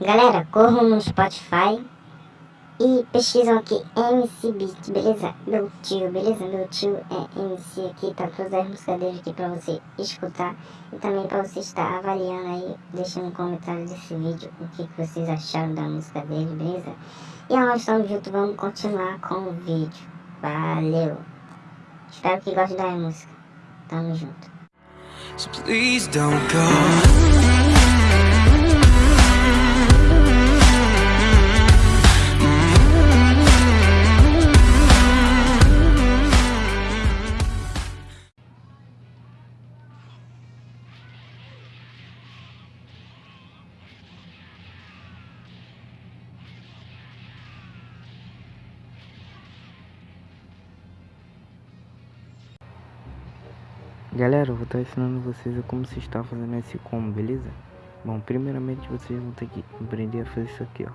Galera, corram no Spotify e pesquisam aqui MC Beat, beleza? Meu tio, beleza? Meu tio é MC aqui, tá todas as músicas dele aqui pra você escutar. E também pra você estar avaliando aí, deixando um comentário desse vídeo o que, que vocês acharam da música dele, beleza? E nós estamos juntos, vamos continuar com o vídeo. Valeu! Espero que gostem da música. Tamo junto. So Galera, eu vou estar ensinando vocês como se está fazendo esse combo, beleza? Bom, primeiramente vocês vão ter que aprender a fazer isso aqui, ó.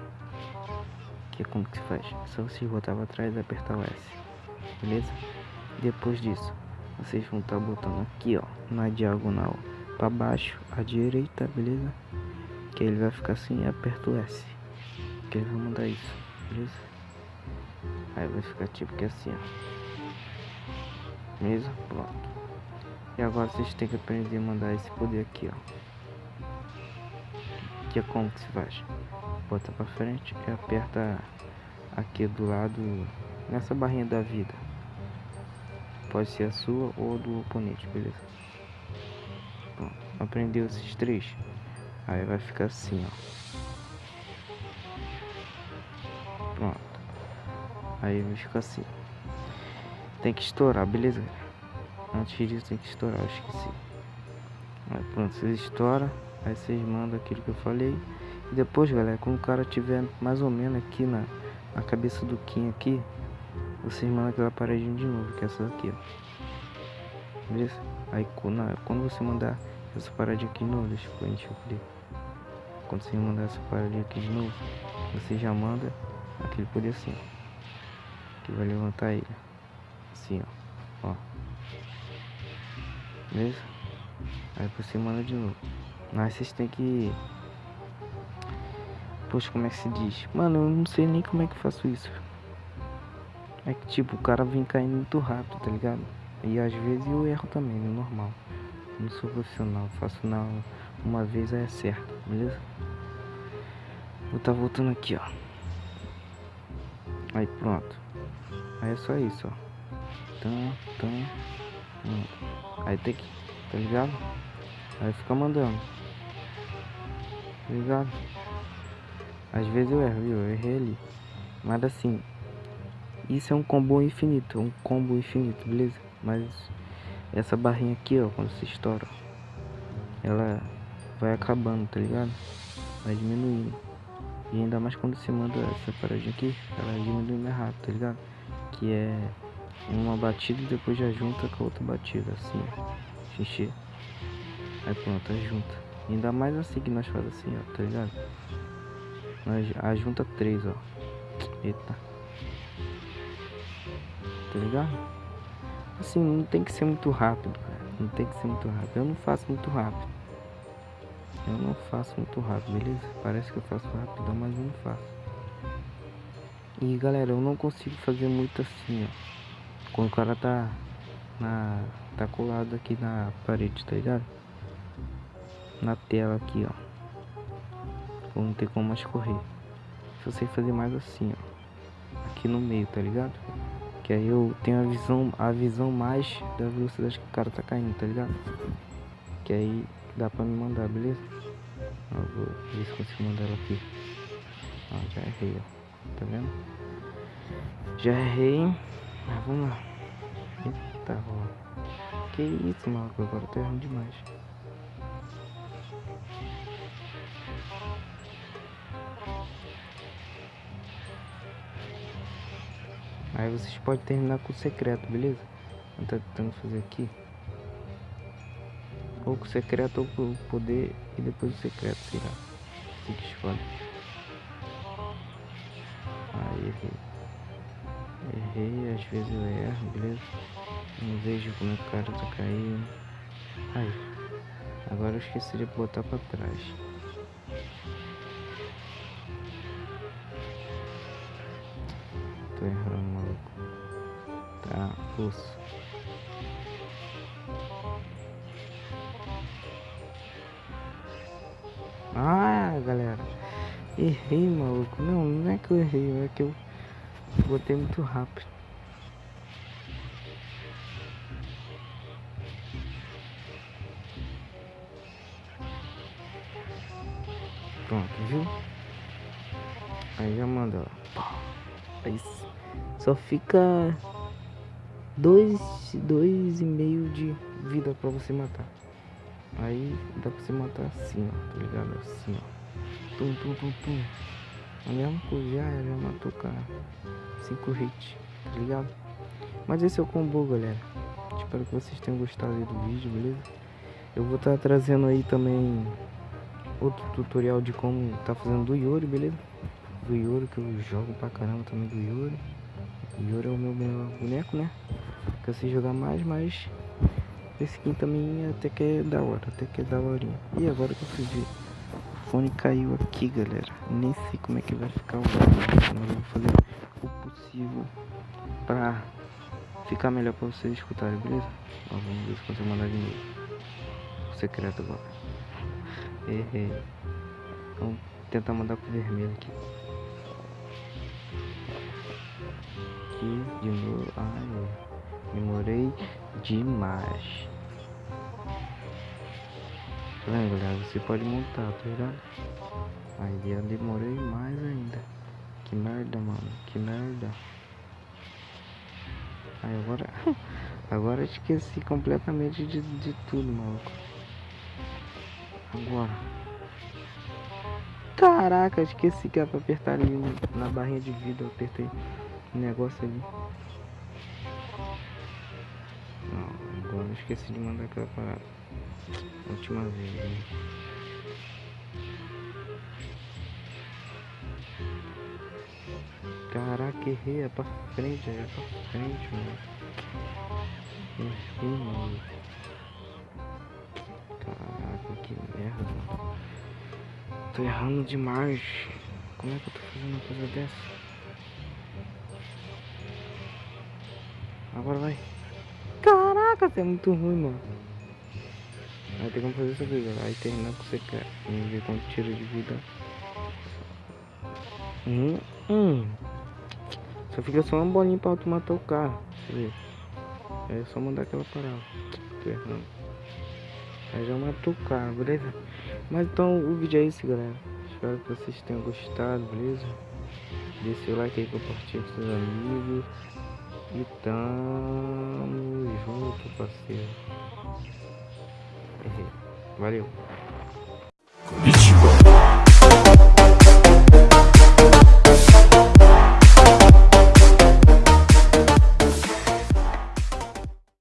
Que é como que se faz. Só vocês botar para trás e apertar o S, beleza? Depois disso, vocês vão estar botando aqui, ó, na diagonal para baixo, à direita, beleza? Que ele vai ficar assim e aperta o S. Que ele vai mandar isso, beleza? Aí vai ficar tipo que assim, ó. Beleza? Pronto. E agora vocês têm que aprender a mandar esse poder aqui, ó. Que é como que se faz? Bota pra frente e aperta aqui do lado, nessa barrinha da vida. Pode ser a sua ou do oponente, beleza? Pronto, aprendeu esses três? Aí vai ficar assim, ó. Pronto. Aí vai ficar assim. Tem que estourar, beleza? Antes disso tem que estourar, eu esqueci. Aí pronto, vocês estouram, aí vocês mandam aquilo que eu falei. E depois, galera, quando o cara tiver mais ou menos aqui na, na cabeça do Kim aqui, vocês mandam aquela paredinha de novo, que é essa aqui, ó. Beleza? Aí quando, quando você mandar essa paradinha aqui de novo, deixa eu o Quando você mandar essa paradinha aqui de novo, você já manda aquele poder assim, ó. Que vai levantar ele. Assim, ó. Ó. Beleza? Aí você manda de novo. Mas vocês tem que. Poxa, como é que se diz? Mano, eu não sei nem como é que faço isso. É que tipo, o cara vem caindo muito rápido, tá ligado? E às vezes eu erro também, é normal. Não sou profissional, faço na uma vez aí é certo, beleza? Vou tá voltando aqui, ó. Aí pronto. Aí é só isso, ó. Então, então. Aí tem que, tá ligado? Aí fica mandando. Tá ligado? Às vezes eu erro, viu? Eu errei ali. Mas assim, isso é um combo infinito, um combo infinito, beleza? Mas essa barrinha aqui, ó, quando se estoura, ela vai acabando, tá ligado? Vai diminuindo. E ainda mais quando você manda essa paradinha aqui, ela diminui mais rápido, tá ligado? Que é uma batida e depois já junta com a outra batida, assim, xixi. Aí pronto, a junta. Ainda mais assim que nós fazemos assim, ó, tá ligado? Nós a junta três, ó. Eita. Tá ligado? Assim, não tem que ser muito rápido, cara. Não tem que ser muito rápido. Eu não faço muito rápido. Eu não faço muito rápido, beleza? Parece que eu faço rápido, mas eu não faço. E galera, eu não consigo fazer muito assim, ó. Quando o cara tá na tá colado aqui na parede, tá ligado? Na tela aqui, ó. Não tem como mais correr. Se você fazer mais assim, ó. Aqui no meio, tá ligado? Que aí eu tenho a visão, a visão mais da velocidade que o cara tá caindo, tá ligado? Que aí dá pra me mandar, beleza? Ó, vou ver se consigo mandar ela aqui. Ó, já errei, ó. Tá vendo? Já errei. Mas vamos lá. Eita, ó. Que isso, maluco. Agora tá errando demais. Aí vocês podem terminar com o secreto, beleza? Eu tô tentando fazer aqui. Ou com o secreto ou com o poder e depois o secreto, sei lá. Que escolhe. Aí errei. Errei, às vezes eu erro, beleza? Não vejo como é o cara tá caindo. Aí, agora eu esqueci de botar pra trás. Tô errando, maluco. Tá, osso. Ah, galera. Errei, maluco. Não, não é que eu errei, é que eu botei muito rápido. Pronto, viu? Aí já manda, ó. Aí só fica dois, dois e meio de vida pra você matar. Aí dá pra você matar assim, ó, tá ligado? Assim, ó. Tum, tum, tum, tum. A mesma coisa, já, matou cara. 5 hits, tá ligado? Mas esse é o combo, galera. Espero que vocês tenham gostado aí do vídeo, beleza? Eu vou estar tá trazendo aí também outro tutorial de como tá fazendo do Yuri, beleza? Do Yuri, que eu jogo pra caramba também do Yuri. O Yuri é o meu melhor boneco, né? Que eu sei jogar mais, mas esse aqui também até que é da hora, até que é da horinha. E agora que eu fui o fone caiu aqui, galera. Nem sei como é que vai ficar o áudio, mas eu vou fazer o possível pra ficar melhor pra vocês escutarem, beleza? Ó, vamos ver se consigo mandar de novo. O secreto agora. Errei. Vamos tentar mandar pro vermelho aqui. Aqui, de novo. Ai, demorei demais. Vendo, galera? Você pode montar, tá ligado? Aí eu demorei mais ainda. Que merda, mano. Que merda. Aí agora... Agora eu esqueci completamente de, de tudo, maluco. Agora. Caraca, esqueci que era pra apertar ali na barrinha de vida. Eu apertei o negócio ali. Não, agora eu esqueci de mandar aquela parada. Última vez, né? Caraca, errei, é pra frente, é pra frente, mano. Errei, mano. Caraca, que merda, mano. Tô errando demais. Como é que eu tô fazendo uma coisa dessa? Agora vai. Caraca, você é muito ruim, mano. Aí tem como fazer aqui, galera. Aí terminar o que você quer. Vamos ver quanto tira de vida. Hum, hum. Só fica só uma bolinha pra tu matar o cara. Deixa eu ver. É só mandar aquela parada. Tô errando. Aí já matou o cara, beleza? Mas então o vídeo é esse, galera. Espero que vocês tenham gostado, beleza? Deixe o like aí, compartilhe com seus amigos. E tamo junto, parceiro. Valeu.